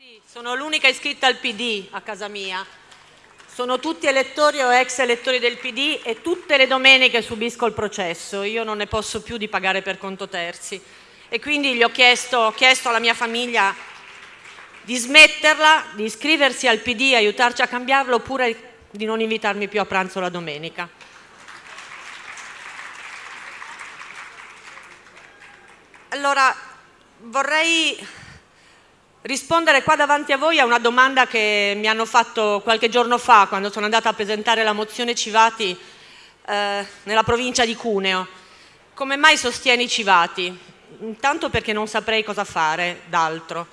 Sì, sono l'unica iscritta al PD a casa mia. Sono tutti elettori o ex elettori del PD e tutte le domeniche subisco il processo. Io non ne posso più di pagare per conto terzi. E quindi gli ho chiesto, ho chiesto alla mia famiglia di smetterla, di iscriversi al PD, aiutarci a cambiarlo oppure di non invitarmi più a pranzo la domenica. Allora, vorrei rispondere qua davanti a voi a una domanda che mi hanno fatto qualche giorno fa quando sono andata a presentare la mozione Civati eh, nella provincia di Cuneo. Come mai sostieni Civati? Intanto perché non saprei cosa fare d'altro,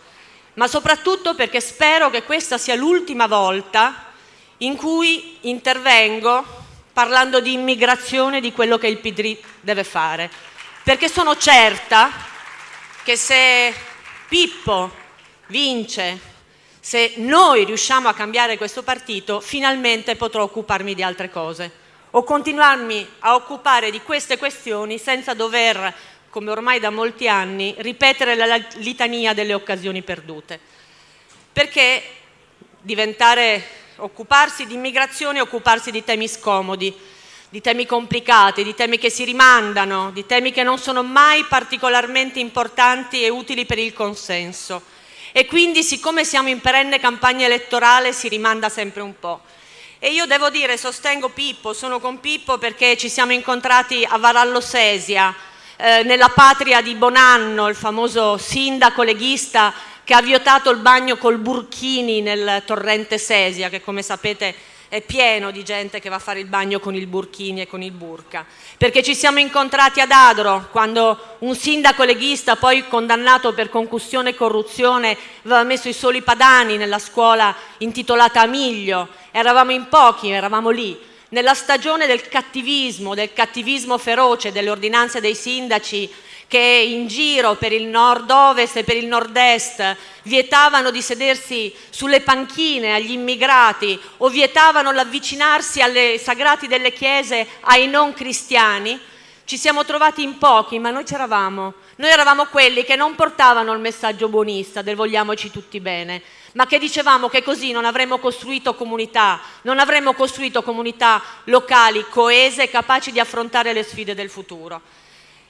ma soprattutto perché spero che questa sia l'ultima volta in cui intervengo parlando di immigrazione di quello che il PD deve fare. Perché sono certa che se Pippo vince, se noi riusciamo a cambiare questo partito, finalmente potrò occuparmi di altre cose. O continuarmi a occupare di queste questioni senza dover, come ormai da molti anni, ripetere la litania delle occasioni perdute. Perché diventare, occuparsi di immigrazione e occuparsi di temi scomodi, di temi complicati, di temi che si rimandano, di temi che non sono mai particolarmente importanti e utili per il consenso e quindi siccome siamo in perenne campagna elettorale si rimanda sempre un po'. E io devo dire, sostengo Pippo, sono con Pippo perché ci siamo incontrati a Varallo Sesia, eh, nella patria di Bonanno, il famoso sindaco leghista che ha vietato il bagno col burchini nel torrente Sesia, che come sapete è pieno di gente che va a fare il bagno con il burchini e con il burca. Perché ci siamo incontrati ad Adro, quando un sindaco leghista, poi condannato per concussione e corruzione, aveva messo i soli padani nella scuola intitolata Amiglio. Eravamo in pochi, eravamo lì. Nella stagione del cattivismo, del cattivismo feroce, delle ordinanze dei sindaci, che in giro per il nord-ovest e per il nord-est vietavano di sedersi sulle panchine agli immigrati o vietavano l'avvicinarsi alle sagrati delle chiese ai non cristiani, ci siamo trovati in pochi, ma noi c'eravamo. Noi eravamo quelli che non portavano il messaggio buonista del vogliamoci tutti bene, ma che dicevamo che così non avremmo costruito comunità, non avremmo costruito comunità locali coese capaci di affrontare le sfide del futuro.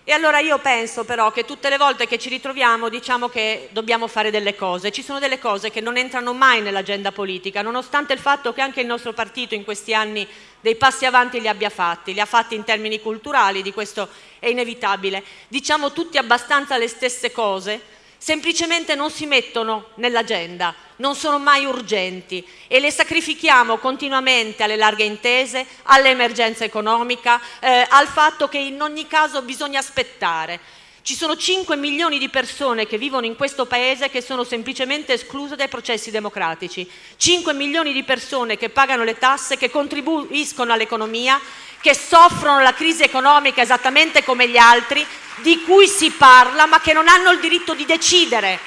E allora io penso però che tutte le volte che ci ritroviamo diciamo che dobbiamo fare delle cose. Ci sono delle cose che non entrano mai nell'agenda politica, nonostante il fatto che anche il nostro partito in questi anni dei passi avanti li abbia fatti, li ha fatti in termini culturali, di questo è inevitabile. Diciamo tutti abbastanza le stesse cose, semplicemente non si mettono nell'agenda, non sono mai urgenti e le sacrifichiamo continuamente alle larghe intese, all'emergenza economica, eh, al fatto che in ogni caso bisogna aspettare. Ci sono 5 milioni di persone che vivono in questo paese che sono semplicemente escluse dai processi democratici, 5 milioni di persone che pagano le tasse, che contribuiscono all'economia, che soffrono la crisi economica esattamente come gli altri, di cui si parla ma che non hanno il diritto di decidere.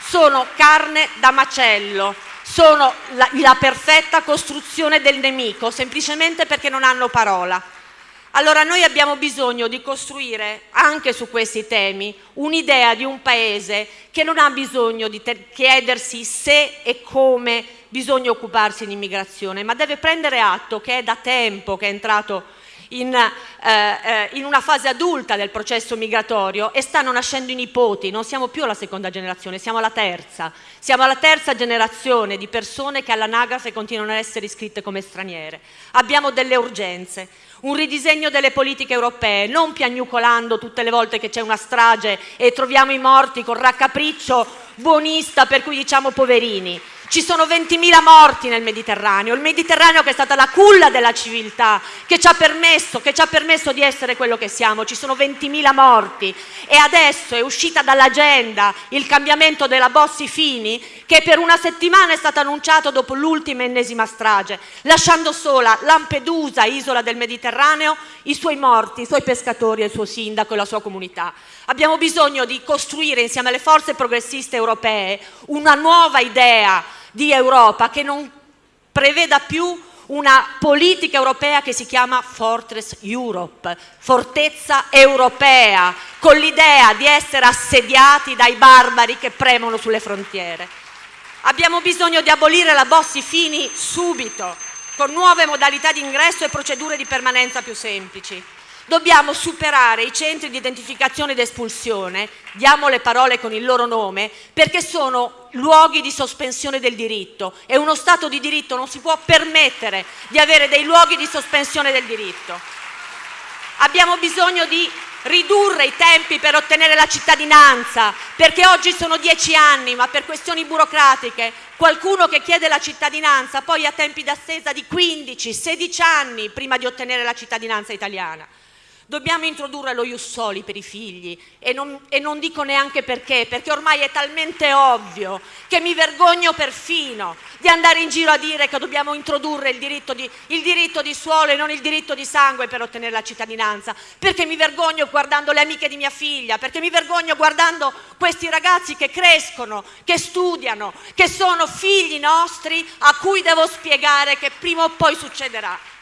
Sono carne da macello, sono la, la perfetta costruzione del nemico, semplicemente perché non hanno parola. Allora noi abbiamo bisogno di costruire anche su questi temi un'idea di un paese che non ha bisogno di chiedersi se e come bisogna occuparsi di immigrazione, ma deve prendere atto che è da tempo che è entrato in, eh, eh, in, una fase adulta del processo migratorio e stanno nascendo i nipoti, non siamo più alla seconda generazione, siamo alla terza. Siamo alla terza generazione di persone che all'anagrafe continuano ad essere iscritte come straniere. Abbiamo delle urgenze, un ridisegno delle politiche europee, non piagnucolando tutte le volte che c'è una strage e troviamo i morti con raccapriccio buonista per cui diciamo poverini. Ci sono 20.000 morti nel Mediterraneo, il Mediterraneo che è stata la culla della civiltà, che ci ha permesso, ci ha permesso di essere quello che siamo, ci sono 20.000 morti. E adesso è uscita dall'agenda il cambiamento della Bossi Fini che per una settimana è stato annunciato dopo l'ultima ennesima strage, lasciando sola Lampedusa, isola del Mediterraneo, i suoi morti, i suoi pescatori, il suo sindaco e la sua comunità. Abbiamo bisogno di costruire insieme alle forze progressiste europee una nuova idea di Europa che non preveda più una politica europea che si chiama Fortress Europe, fortezza europea, con l'idea di essere assediati dai barbari che premono sulle frontiere. Abbiamo bisogno di abolire la Bossi-Fini subito, con nuove modalità di ingresso e procedure di permanenza più semplici. Dobbiamo superare i centri di identificazione ed espulsione, diamo le parole con il loro nome, perché sono luoghi di sospensione del diritto e uno Stato di diritto non si può permettere di avere dei luoghi di sospensione del diritto. Abbiamo bisogno di ridurre i tempi per ottenere la cittadinanza, perché oggi sono dieci anni, ma per questioni burocratiche qualcuno che chiede la cittadinanza poi ha tempi d'attesa di 15-16 anni prima di ottenere la cittadinanza italiana. Dobbiamo introdurre lo Ius Soli per i figli e non, e non, dico neanche perché, perché ormai è talmente ovvio che mi vergogno perfino di andare in giro a dire che dobbiamo introdurre il diritto, di, il diritto di suolo e non il diritto di sangue per ottenere la cittadinanza, perché mi vergogno guardando le amiche di mia figlia, perché mi vergogno guardando questi ragazzi che crescono, che studiano, che sono figli nostri a cui devo spiegare che prima o poi succederà.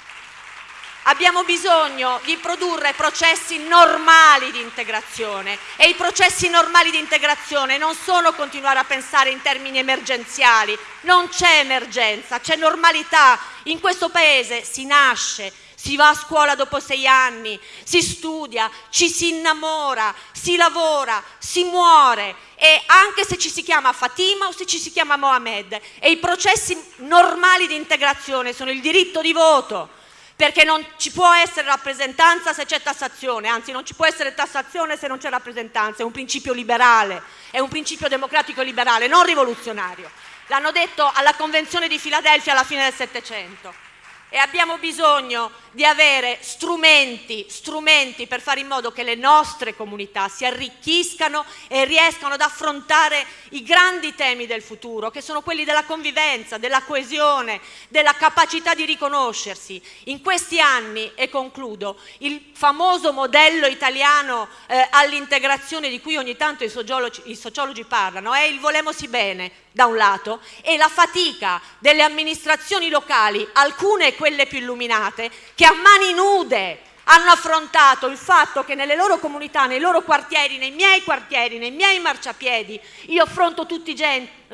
Abbiamo bisogno di produrre processi normali di integrazione. E i processi normali di integrazione non sono continuare a pensare in termini emergenziali, non c'è emergenza, c'è normalità. In questo Paese si nasce, si va a scuola dopo sei anni, si studia, ci si innamora, si lavora, si muore. E anche se ci si chiama Fatima o se ci si chiama Mohamed e i processi normali di integrazione sono il diritto di voto, perché non ci può essere rappresentanza se c'è tassazione, anzi non ci può essere tassazione se non c'è rappresentanza, è un principio liberale, è un principio democratico liberale, non rivoluzionario. L'hanno detto alla Convenzione di Filadelfia alla fine del Settecento e abbiamo bisogno di avere strumenti, strumenti per fare in modo che le nostre comunità si arricchiscano e riescano ad affrontare i grandi temi del futuro, che sono quelli della convivenza, della coesione, della capacità di riconoscersi. In questi anni, e concludo, il famoso modello italiano eh, all'integrazione di cui ogni tanto i sociologi, i sociologi parlano è il volemosi bene, da un lato, e la fatica delle amministrazioni locali, alcune quelle più illuminate, che a mani nude hanno affrontato il fatto che nelle loro comunità, nei loro quartieri, nei miei quartieri, nei miei marciapiedi, io affronto tutti,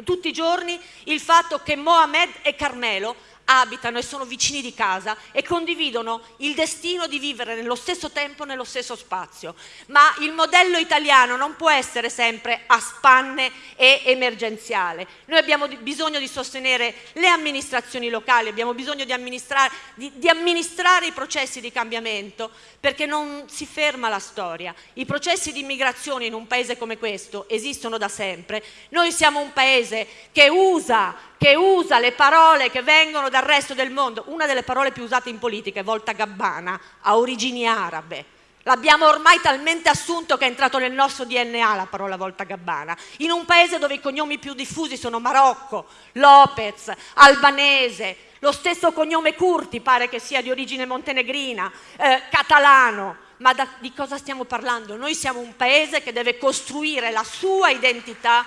tutti i giorni il fatto che Mohamed e Carmelo abitano e sono vicini di casa e condividono il destino di vivere nello stesso tempo, nello stesso spazio. Ma il modello italiano non può essere sempre a spanne e emergenziale. Noi abbiamo bisogno di sostenere le amministrazioni locali, abbiamo bisogno di amministrare, di, di amministrare i processi di cambiamento perché non si ferma la storia. I processi di immigrazione in un paese come questo esistono da sempre. Noi siamo un paese che usa che usa le parole che vengono dal resto del mondo. Una delle parole più usate in politica è volta gabbana, ha origini arabe. L'abbiamo ormai talmente assunto che è entrato nel nostro DNA la parola volta gabbana. In un paese dove i cognomi più diffusi sono Marocco, Lopez, Albanese, lo stesso cognome Curti pare che sia di origine montenegrina, eh, catalano. Ma da, di cosa stiamo parlando? Noi siamo un paese che deve costruire la sua identità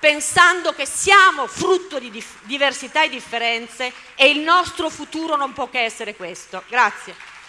pensando che siamo frutto di diversità e differenze e il nostro futuro non può che essere questo. Grazie.